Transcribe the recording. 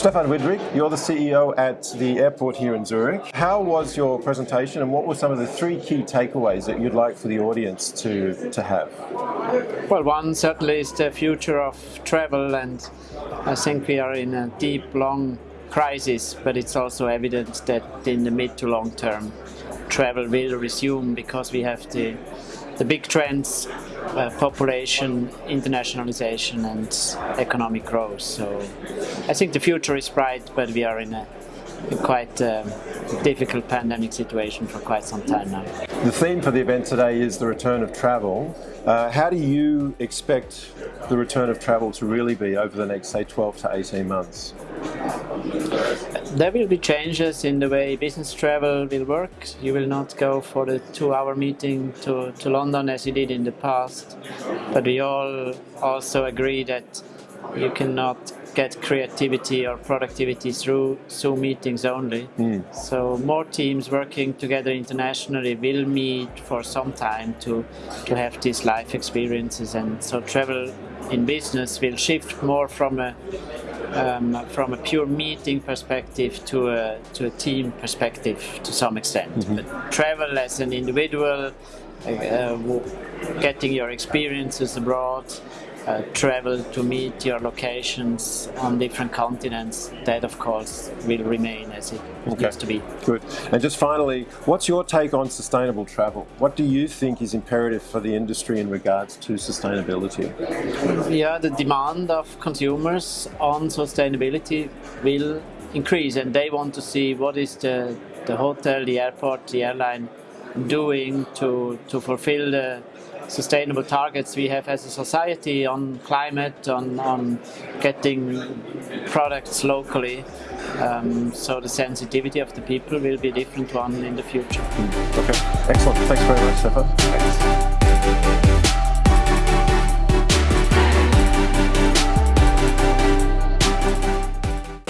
Stephan Widrig, you're the CEO at the airport here in Zurich. How was your presentation and what were some of the three key takeaways that you'd like for the audience to, to have? Well, one certainly is the future of travel and I think we are in a deep, long crisis, but it's also evident that in the mid to long term travel will resume because we have the the big trends, uh, population, internationalization and economic growth. So I think the future is bright, but we are in a, a quite um, difficult pandemic situation for quite some time now. The theme for the event today is the return of travel. Uh, how do you expect the return of travel to really be over the next, say, 12 to 18 months? There will be changes in the way business travel will work. You will not go for the two-hour meeting to, to London as you did in the past. But we all also agree that you cannot get creativity or productivity through Zoom meetings only. Mm. So more teams working together internationally will meet for some time to, to have these life experiences and so travel in business will shift more from a um, from a pure meeting perspective to a, to a team perspective to some extent. Mm -hmm. But travel as an individual, uh, getting your experiences abroad, uh, travel to meet your locations on different continents, that of course will remain as it okay. needs to be. Good. And just finally, what's your take on sustainable travel? What do you think is imperative for the industry in regards to sustainability? Yeah, the demand of consumers on sustainability will increase and they want to see what is the, the hotel, the airport, the airline doing to, to fulfill the sustainable targets we have as a society on climate, on, on getting products locally. Um, so the sensitivity of the people will be a different one in the future. Okay, excellent. Thanks very much, Stephan. Thanks.